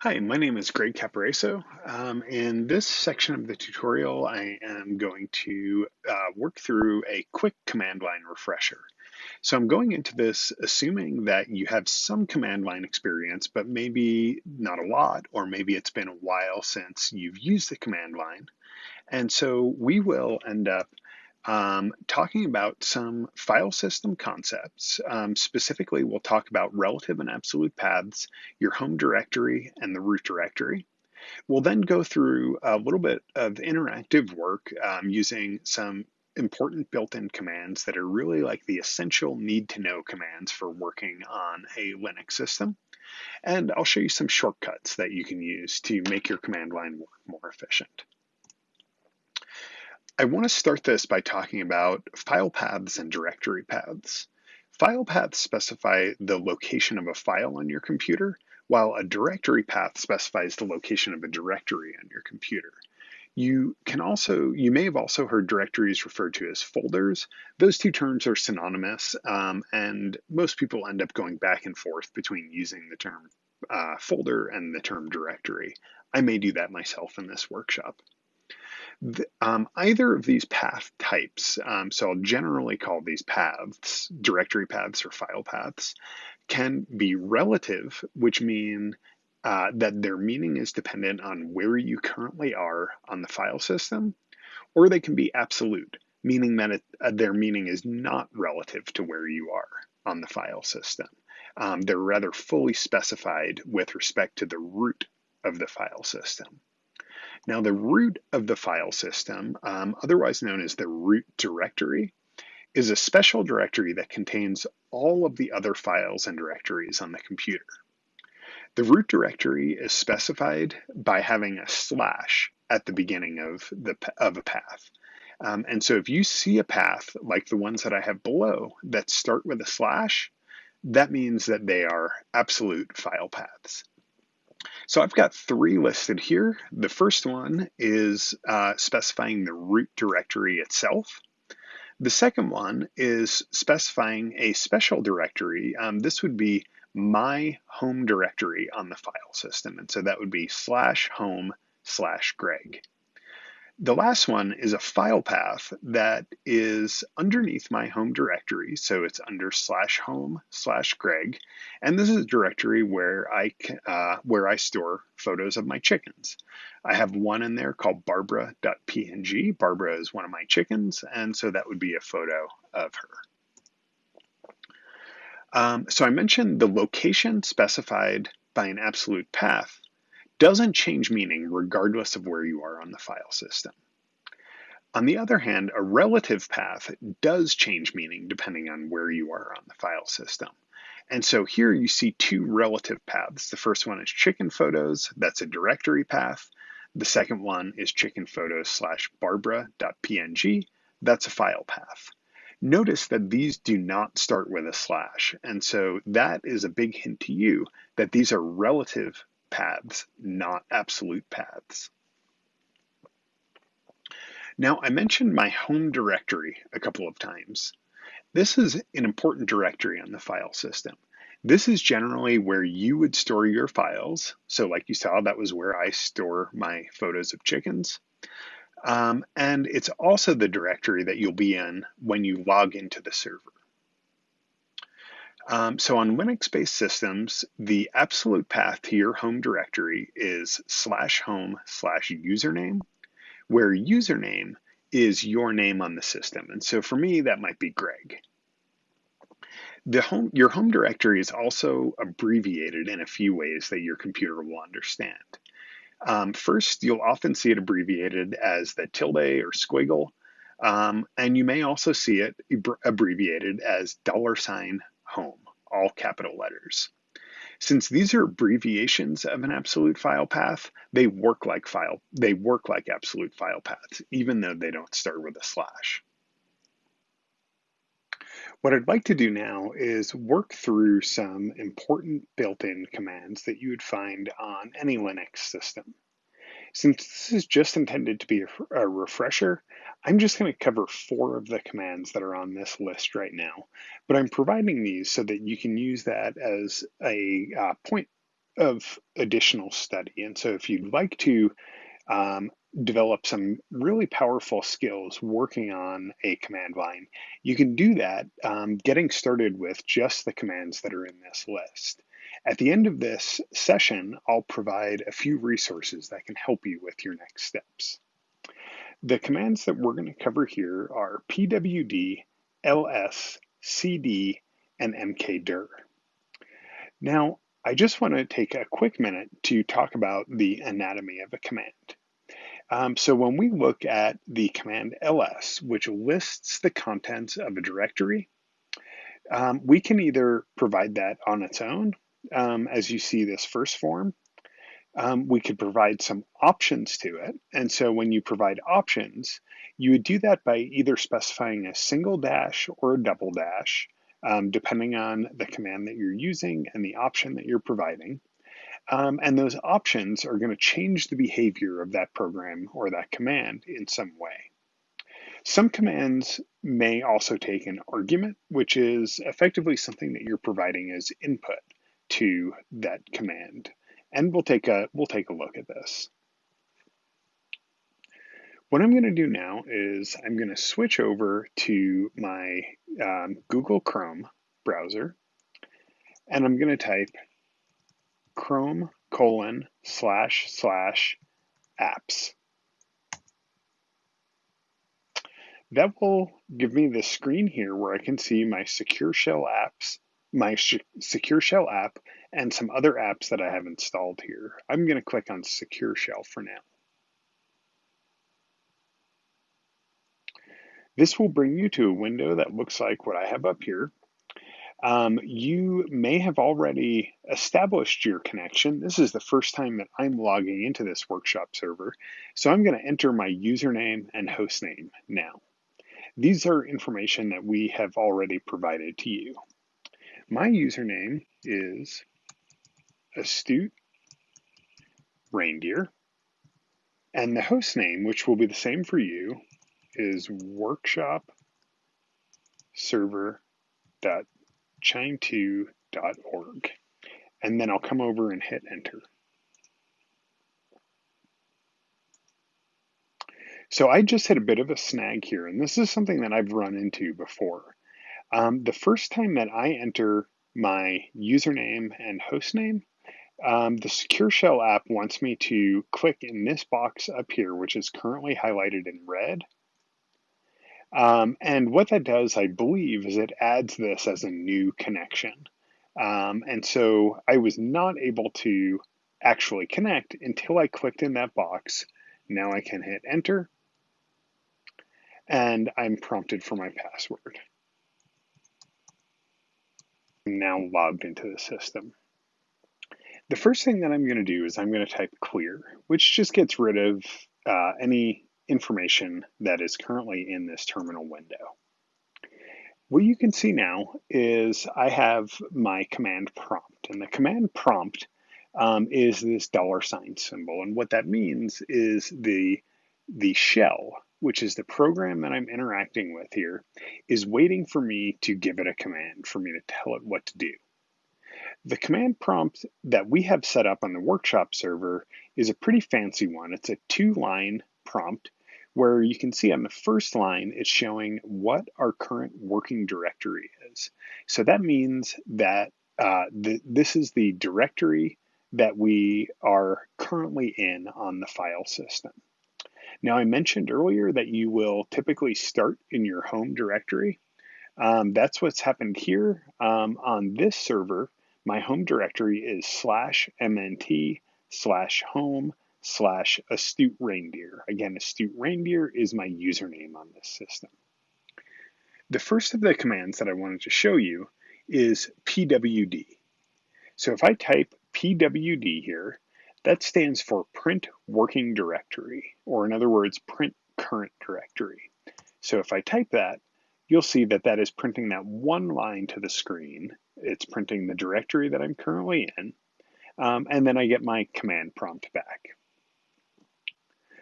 Hi, my name is Greg Caporaso. Um, in this section of the tutorial, I am going to uh, work through a quick command line refresher. So I'm going into this assuming that you have some command line experience, but maybe not a lot, or maybe it's been a while since you've used the command line. And so we will end up um, talking about some file system concepts. Um, specifically, we'll talk about relative and absolute paths, your home directory, and the root directory. We'll then go through a little bit of interactive work um, using some important built-in commands that are really like the essential need-to-know commands for working on a Linux system. And I'll show you some shortcuts that you can use to make your command line work more efficient. I want to start this by talking about file paths and directory paths. File paths specify the location of a file on your computer, while a directory path specifies the location of a directory on your computer. You can also, you may have also heard directories referred to as folders. Those two terms are synonymous, um, and most people end up going back and forth between using the term uh, folder and the term directory. I may do that myself in this workshop. Um, either of these path types, um, so I'll generally call these paths, directory paths or file paths, can be relative, which mean uh, that their meaning is dependent on where you currently are on the file system, or they can be absolute, meaning that it, uh, their meaning is not relative to where you are on the file system. Um, they're rather fully specified with respect to the root of the file system. Now the root of the file system, um, otherwise known as the root directory, is a special directory that contains all of the other files and directories on the computer. The root directory is specified by having a slash at the beginning of, the, of a path. Um, and so if you see a path like the ones that I have below that start with a slash, that means that they are absolute file paths. So I've got three listed here. The first one is uh, specifying the root directory itself. The second one is specifying a special directory. Um, this would be my home directory on the file system. And so that would be slash home slash Greg. The last one is a file path that is underneath my home directory. So it's under slash home slash Greg. And this is a directory where I, uh, where I store photos of my chickens. I have one in there called barbara.png. Barbara is one of my chickens. And so that would be a photo of her. Um, so I mentioned the location specified by an absolute path doesn't change meaning regardless of where you are on the file system. On the other hand, a relative path does change meaning depending on where you are on the file system. And so here you see two relative paths. The first one is chicken photos, that's a directory path. The second one is chicken photos slash barbara.png, that's a file path. Notice that these do not start with a slash. And so that is a big hint to you that these are relative paths, not absolute paths. Now, I mentioned my home directory a couple of times. This is an important directory on the file system. This is generally where you would store your files. So like you saw, that was where I store my photos of chickens. Um, and it's also the directory that you'll be in when you log into the server. Um, so on Linux-based systems, the absolute path to your home directory is slash home slash username, where username is your name on the system. And so for me, that might be Greg. The home, your home directory is also abbreviated in a few ways that your computer will understand. Um, first, you'll often see it abbreviated as the tilde or squiggle, um, and you may also see it abbreviated as dollar sign home, all capital letters. Since these are abbreviations of an absolute file path, they work like file they work like absolute file paths, even though they don't start with a slash. What I'd like to do now is work through some important built-in commands that you would find on any Linux system. Since this is just intended to be a refresher, I'm just going to cover four of the commands that are on this list right now, but I'm providing these so that you can use that as a uh, point of additional study. And so if you'd like to um, develop some really powerful skills working on a command line, you can do that um, getting started with just the commands that are in this list. At the end of this session, I'll provide a few resources that can help you with your next steps. The commands that we're going to cover here are pwd, ls, cd, and mkdir. Now, I just want to take a quick minute to talk about the anatomy of a command. Um, so when we look at the command ls, which lists the contents of a directory, um, we can either provide that on its own, um, as you see this first form, um, we could provide some options to it. And so when you provide options, you would do that by either specifying a single dash or a double dash, um, depending on the command that you're using and the option that you're providing. Um, and those options are going to change the behavior of that program or that command in some way. Some commands may also take an argument, which is effectively something that you're providing as input to that command. And we'll take a, we'll take a look at this. What I'm going to do now is I'm going to switch over to my um, Google Chrome browser, and I'm going to type chrome colon slash slash apps. That will give me the screen here where I can see my secure shell apps, my secure shell app, and some other apps that I have installed here. I'm going to click on secure shell for now. This will bring you to a window that looks like what I have up here. Um, you may have already established your connection. This is the first time that I'm logging into this workshop server. So I'm going to enter my username and hostname now. These are information that we have already provided to you. My username is astute reindeer. And the host name, which will be the same for you, is workshop server.com qiime2.org. And then I'll come over and hit enter. So I just hit a bit of a snag here, and this is something that I've run into before. Um, the first time that I enter my username and hostname, um, the Secure Shell app wants me to click in this box up here, which is currently highlighted in red, um, and what that does, I believe, is it adds this as a new connection. Um, and so I was not able to actually connect until I clicked in that box. Now I can hit enter and I'm prompted for my password. Now logged into the system. The first thing that I'm going to do is I'm going to type clear, which just gets rid of uh, any information that is currently in this terminal window. What you can see now is I have my command prompt, and the command prompt um, is this dollar sign symbol. And what that means is the, the shell, which is the program that I'm interacting with here, is waiting for me to give it a command, for me to tell it what to do. The command prompt that we have set up on the workshop server is a pretty fancy one. It's a two line prompt where you can see on the first line, it's showing what our current working directory is. So that means that uh, this is the directory that we are currently in on the file system. Now I mentioned earlier that you will typically start in your home directory. Um, that's what's happened here um, on this server. My home directory is slash mnt slash home slash astute reindeer. Again, astute reindeer is my username on this system. The first of the commands that I wanted to show you is pwd. So if I type pwd here, that stands for print working directory, or in other words, print current directory. So if I type that, you'll see that that is printing that one line to the screen. It's printing the directory that I'm currently in, um, and then I get my command prompt back.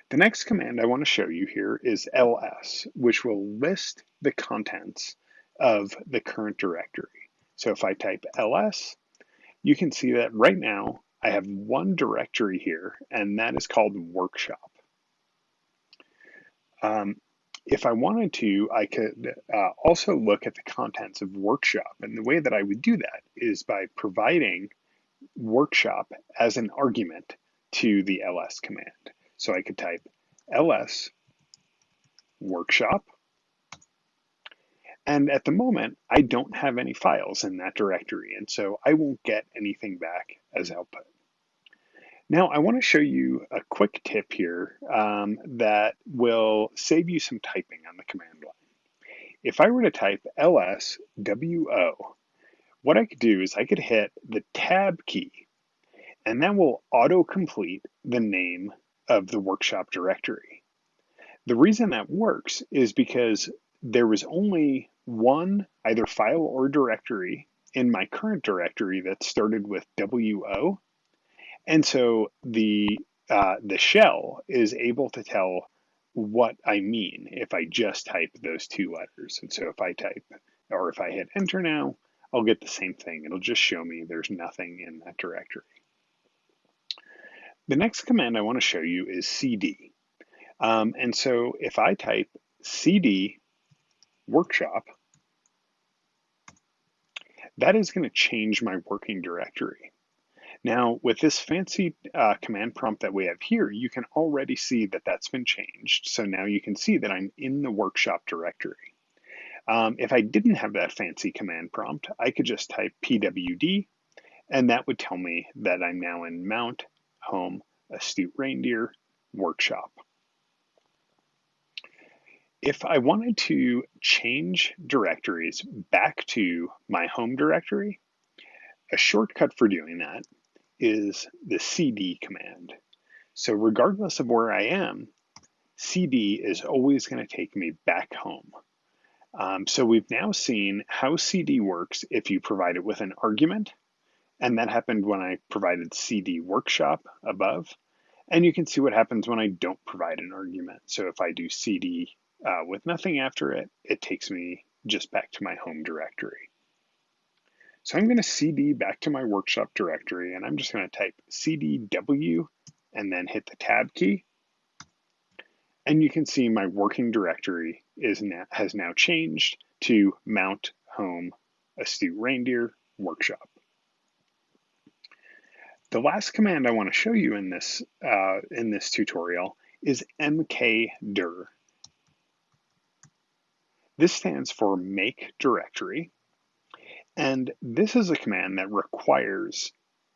The next command I want to show you here is ls, which will list the contents of the current directory. So if I type ls, you can see that right now I have one directory here, and that is called workshop. Um, if I wanted to, I could uh, also look at the contents of workshop. And the way that I would do that is by providing workshop as an argument to the ls command. So I could type ls workshop. And at the moment, I don't have any files in that directory, and so I won't get anything back as output. Now I want to show you a quick tip here um, that will save you some typing on the command line. If I were to type lswo, what I could do is I could hit the tab key and that will autocomplete the name of the workshop directory. The reason that works is because there was only one either file or directory in my current directory that started with WO and so the uh, the shell is able to tell what I mean if I just type those two letters. And so if I type, or if I hit enter now, I'll get the same thing. It'll just show me there's nothing in that directory. The next command I want to show you is cd. Um, and so if I type cd workshop, that is going to change my working directory. Now, with this fancy uh, command prompt that we have here, you can already see that that's been changed. So now you can see that I'm in the workshop directory. Um, if I didn't have that fancy command prompt, I could just type pwd, and that would tell me that I'm now in mount, home, astute reindeer, workshop. If I wanted to change directories back to my home directory, a shortcut for doing that is the cd command. So regardless of where I am, cd is always going to take me back home. Um, so we've now seen how cd works if you provide it with an argument, and that happened when I provided cd workshop above. And you can see what happens when I don't provide an argument. So if I do cd uh, with nothing after it, it takes me just back to my home directory. So I'm going to cd back to my workshop directory and I'm just going to type cdw and then hit the tab key. And you can see my working directory is now, has now changed to mount home astute reindeer workshop. The last command I want to show you in this, uh, in this tutorial is mkdir. This stands for make directory, and this is a command that requires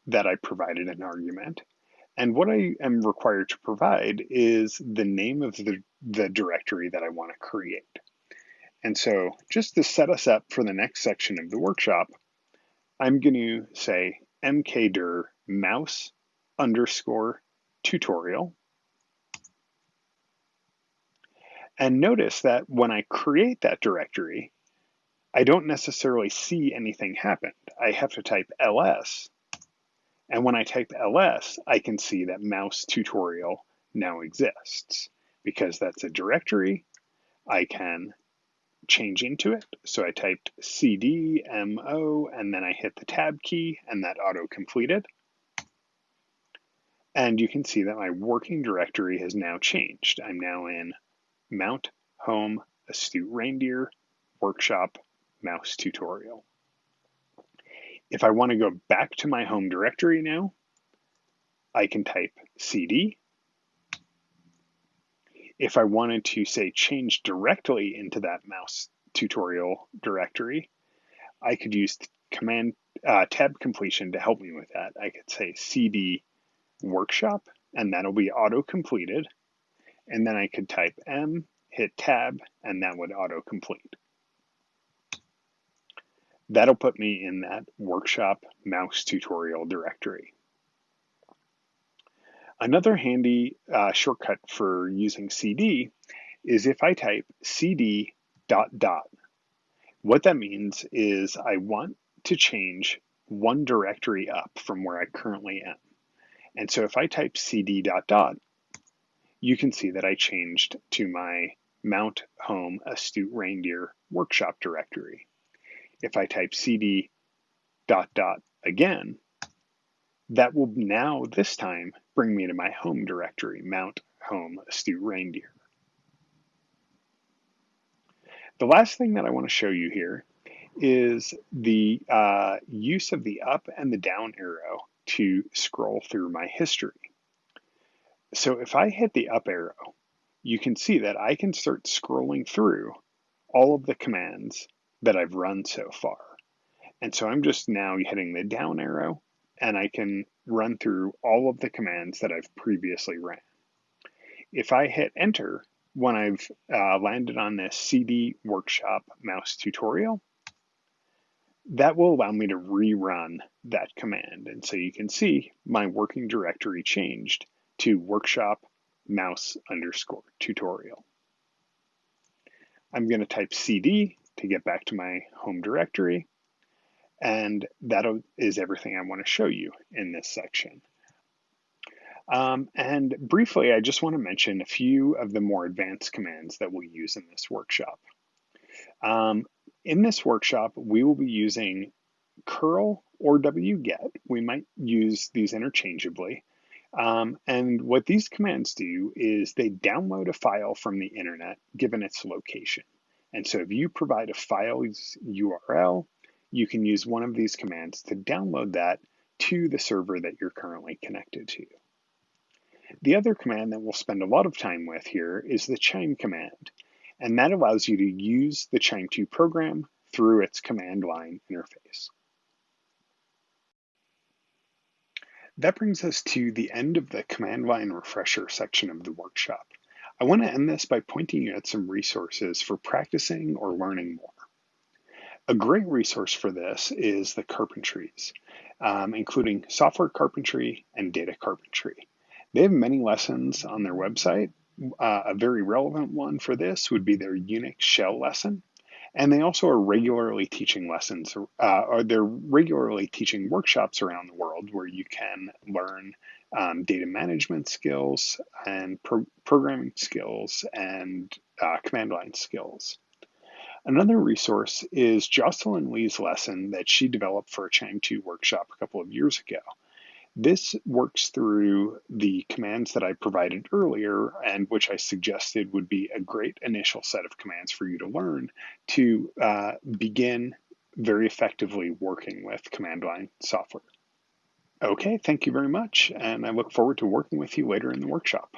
that I provided an argument. And what I am required to provide is the name of the, the directory that I want to create. And so just to set us up for the next section of the workshop, I'm going to say mkdir mouse underscore tutorial. And notice that when I create that directory, I don't necessarily see anything happen. I have to type ls. And when I type ls, I can see that mouse tutorial now exists because that's a directory. I can change into it. So I typed cd mo and then I hit the tab key and that auto completed. And you can see that my working directory has now changed. I'm now in mount home astute reindeer workshop mouse tutorial. If I want to go back to my home directory now, I can type cd. If I wanted to say change directly into that mouse tutorial directory, I could use command uh, tab completion to help me with that. I could say cd workshop and that'll be auto completed. And then I could type M, hit tab, and that would auto complete. That'll put me in that workshop mouse tutorial directory. Another handy uh, shortcut for using CD is if I type cd dot dot. What that means is I want to change one directory up from where I currently am. And so if I type cd dot dot, you can see that I changed to my Mount Home Astute Reindeer workshop directory. If I type cd dot dot again, That will now, this time, bring me to my home directory, mount home astute reindeer. The last thing that I want to show you here is the uh, use of the up and the down arrow to scroll through my history. So if I hit the up arrow, you can see that I can start scrolling through all of the commands that I've run so far. And so I'm just now hitting the down arrow and I can run through all of the commands that I've previously ran. If I hit enter, when I've uh, landed on this CD workshop mouse tutorial, that will allow me to rerun that command. And so you can see my working directory changed to workshop mouse underscore tutorial. I'm going to type CD to get back to my home directory. And that is everything I want to show you in this section. Um, and briefly, I just want to mention a few of the more advanced commands that we'll use in this workshop. Um, in this workshop, we will be using curl or wget. We might use these interchangeably. Um, and what these commands do is they download a file from the internet given its location. And so if you provide a file's URL, you can use one of these commands to download that to the server that you're currently connected to. The other command that we'll spend a lot of time with here is the qiime command, and that allows you to use the QIIME2 program through its command line interface. That brings us to the end of the command line refresher section of the workshop. I want to end this by pointing you at some resources for practicing or learning more. A great resource for this is the Carpentries, um, including software carpentry and data carpentry. They have many lessons on their website. Uh, a very relevant one for this would be their Unix shell lesson. And they also are regularly teaching lessons, uh, or they're regularly teaching workshops around the world where you can learn um, data management skills and pro programming skills and uh, command line skills. Another resource is Jocelyn Lee's lesson that she developed for a QIIME2 workshop a couple of years ago. This works through the commands that I provided earlier and which I suggested would be a great initial set of commands for you to learn to uh, begin very effectively working with command line software. Okay, thank you very much, and I look forward to working with you later in the workshop.